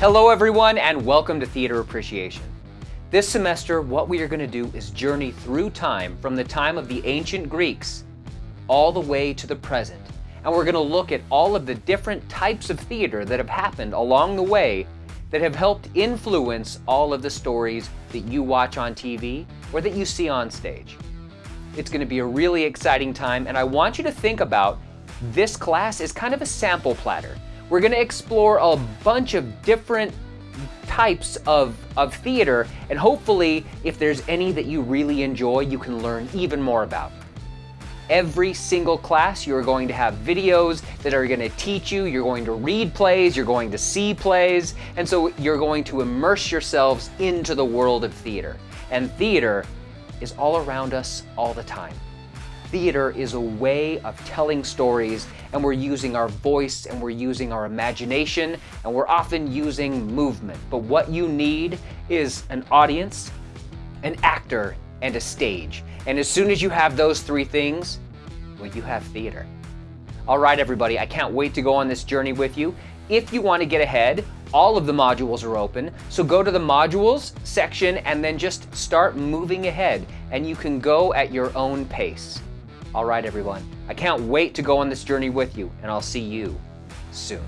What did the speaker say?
Hello everyone and welcome to Theater Appreciation. This semester, what we are going to do is journey through time from the time of the ancient Greeks all the way to the present. And we're going to look at all of the different types of theater that have happened along the way that have helped influence all of the stories that you watch on TV or that you see on stage. It's going to be a really exciting time and I want you to think about this class as kind of a sample platter. We're going to explore a bunch of different types of, of theater and hopefully if there's any that you really enjoy you can learn even more about. Every single class you're going to have videos that are going to teach you, you're going to read plays, you're going to see plays, and so you're going to immerse yourselves into the world of theater. And theater is all around us all the time. Theater is a way of telling stories and we're using our voice and we're using our imagination and we're often using movement. But what you need is an audience, an actor, and a stage. And as soon as you have those three things, well, you have theater. All right, everybody, I can't wait to go on this journey with you. If you want to get ahead, all of the modules are open. So go to the modules section and then just start moving ahead and you can go at your own pace. All right, everyone, I can't wait to go on this journey with you and I'll see you soon.